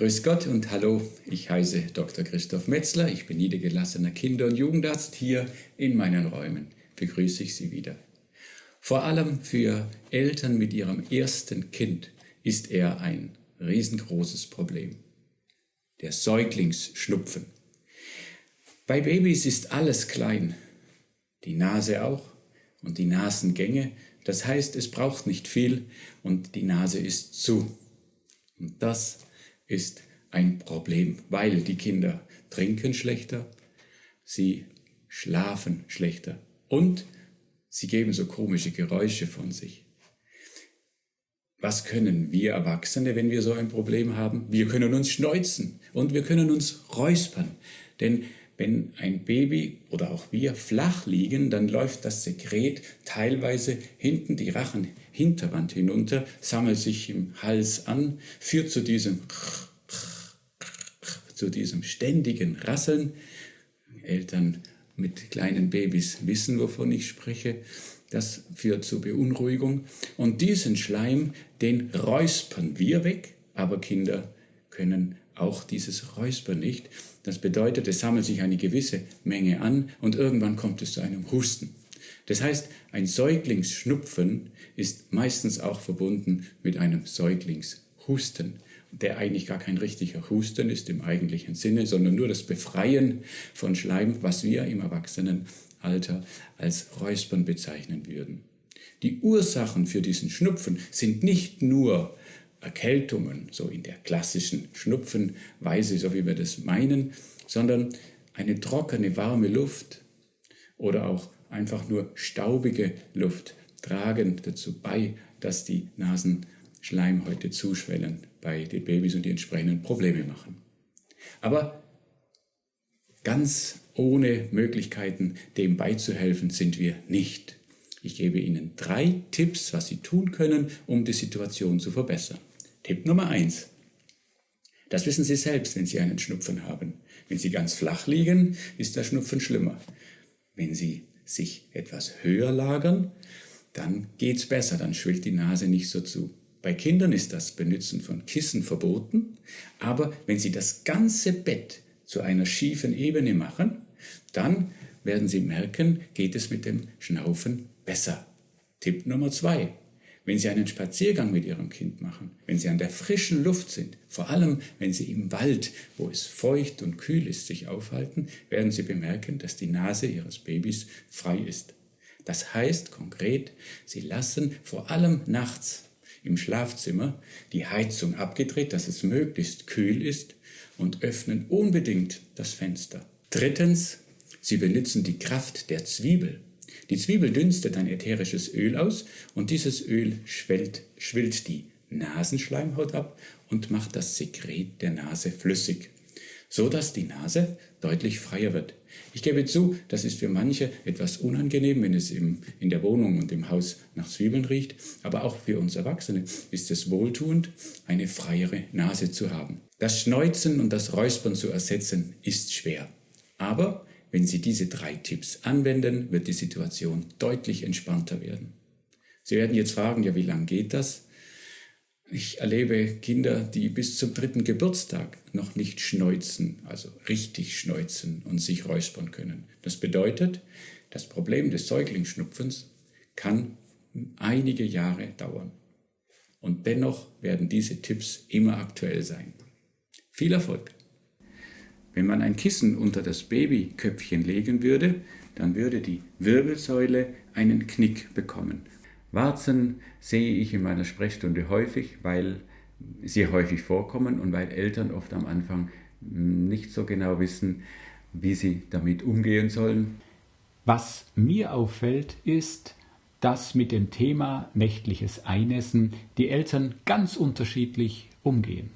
Grüß Gott und hallo, ich heiße Dr. Christoph Metzler, ich bin niedergelassener Kinder- und Jugendarzt hier in meinen Räumen. Begrüße ich Sie wieder. Vor allem für Eltern mit ihrem ersten Kind ist er ein riesengroßes Problem. Der Säuglingsschnupfen. Bei Babys ist alles klein, die Nase auch und die Nasengänge. Das heißt, es braucht nicht viel und die Nase ist zu. Und das ist ein Problem, weil die Kinder trinken schlechter, sie schlafen schlechter und sie geben so komische Geräusche von sich. Was können wir Erwachsene, wenn wir so ein Problem haben? Wir können uns schneuzen und wir können uns räuspern. Denn wenn ein Baby oder auch wir flach liegen, dann läuft das Sekret teilweise hinten die Rachenhinterwand hinunter, sammelt sich im Hals an, führt zu diesem zu diesem ständigen Rasseln. Eltern mit kleinen Babys wissen, wovon ich spreche. Das führt zu Beunruhigung. Und diesen Schleim, den räuspern wir weg, aber Kinder können auch dieses Räuspern nicht. Das bedeutet, es sammelt sich eine gewisse Menge an und irgendwann kommt es zu einem Husten. Das heißt, ein Säuglingsschnupfen ist meistens auch verbunden mit einem Säuglingshusten, der eigentlich gar kein richtiger Husten ist im eigentlichen Sinne, sondern nur das Befreien von Schleim, was wir im Erwachsenen Alter als Räuspern bezeichnen würden. Die Ursachen für diesen Schnupfen sind nicht nur Erkältungen, so in der klassischen Schnupfenweise, so wie wir das meinen, sondern eine trockene, warme Luft oder auch einfach nur staubige Luft tragen dazu bei, dass die Nasenschleimhäute zuschwellen bei den Babys und die entsprechenden Probleme machen. Aber ganz ohne Möglichkeiten, dem beizuhelfen, sind wir nicht. Ich gebe Ihnen drei Tipps, was Sie tun können, um die Situation zu verbessern. Tipp Nummer eins: Das wissen Sie selbst, wenn Sie einen Schnupfen haben. Wenn Sie ganz flach liegen, ist der Schnupfen schlimmer. Wenn Sie sich etwas höher lagern, dann geht's besser, dann schwillt die Nase nicht so zu. Bei Kindern ist das Benutzen von Kissen verboten, aber wenn Sie das ganze Bett zu einer schiefen Ebene machen, dann werden Sie merken, geht es mit dem Schnaufen besser. Tipp Nummer zwei. Wenn Sie einen Spaziergang mit Ihrem Kind machen, wenn Sie an der frischen Luft sind, vor allem wenn Sie im Wald, wo es feucht und kühl ist, sich aufhalten, werden Sie bemerken, dass die Nase Ihres Babys frei ist. Das heißt konkret, Sie lassen vor allem nachts im Schlafzimmer die Heizung abgedreht, dass es möglichst kühl ist und öffnen unbedingt das Fenster. Drittens, Sie benutzen die Kraft der Zwiebel. Die Zwiebel dünstet ein ätherisches Öl aus und dieses Öl schwellt, schwillt die Nasenschleimhaut ab und macht das Sekret der Nase flüssig, so dass die Nase deutlich freier wird. Ich gebe zu, das ist für manche etwas unangenehm, wenn es im, in der Wohnung und im Haus nach Zwiebeln riecht, aber auch für uns Erwachsene ist es wohltuend, eine freiere Nase zu haben. Das Schneuzen und das Räuspern zu ersetzen ist schwer. Aber wenn Sie diese drei Tipps anwenden, wird die Situation deutlich entspannter werden. Sie werden jetzt fragen, ja, wie lange geht das? Ich erlebe Kinder, die bis zum dritten Geburtstag noch nicht schneuzen, also richtig schneuzen und sich räuspern können. Das bedeutet, das Problem des Säuglingsschnupfens kann einige Jahre dauern. Und dennoch werden diese Tipps immer aktuell sein. Viel Erfolg! Wenn man ein Kissen unter das Babyköpfchen legen würde, dann würde die Wirbelsäule einen Knick bekommen Warzen sehe ich in meiner Sprechstunde häufig, weil sie häufig vorkommen und weil Eltern oft am Anfang nicht so genau wissen, wie sie damit umgehen sollen. Was mir auffällt, ist, dass mit dem Thema nächtliches Einessen die Eltern ganz unterschiedlich umgehen.